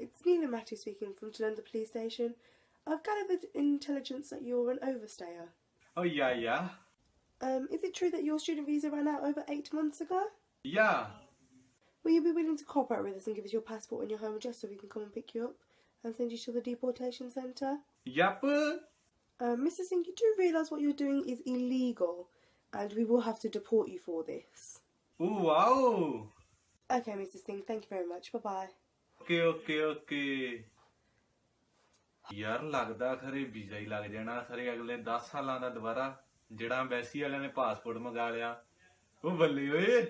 It's Nina Matty speaking from Jalenda Police Station. I've gathered intelligence that you're an overstayer. Oh, yeah, yeah. Um, is it true that your student visa ran out over eight months ago? Yeah. Will you be willing to cooperate with us and give us your passport and your home address so we can come and pick you up and send you to the deportation centre? Yep. Um, Mr. Singh, you do realise what you're doing is illegal and we will have to deport you for this. Ooh, wow. Okay, Mr. Singh, thank you very much. Bye bye. Okay okay okay ਯਾਰ ਲੱਗਦਾ ਖਰੇ visa ਹੀ ਲੱਗ ਜਾਣਾ ਖਰੇ ਅਗਲੇ 10 ਸਾਲਾਂ ਦਾ ਦੁਬਾਰਾ ਜਿਹੜਾ ਐਮਬੈਸੀ ਵਾਲਿਆਂ ਨੇ ਪਾਸਪੋਰਟ ਮੰਗਾ ਲਿਆ ਉਹ ਬੱਲੇ ਓਏ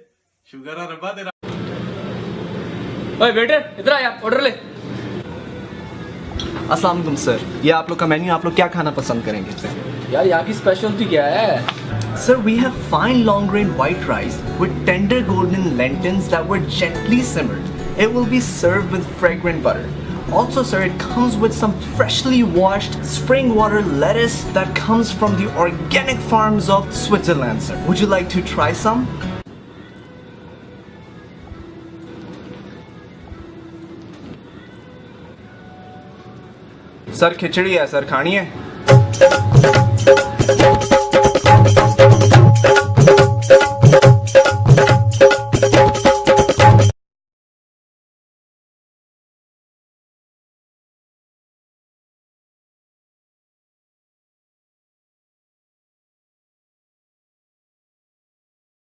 ਸ਼ੁਗਰ ਆ ਰੱਬਾ ਤੇਰਾ ओए वेटर इधर आया ऑर्डर ले अस्सलाम वालेकुम सर ये आप लोग का मेन्यू आप लोग क्या खाना पसंद करेंगे यार यहाँ की स्पेशलिटी क्या है Sir, we have fine long grain white rice with tender golden lentils that were gently simmered. It will be served with fragrant butter. Also sir, it comes with some freshly washed spring water lettuce that comes from the organic farms of Switzerland sir. Would you like to try some? Sir khichdi है sir खानी है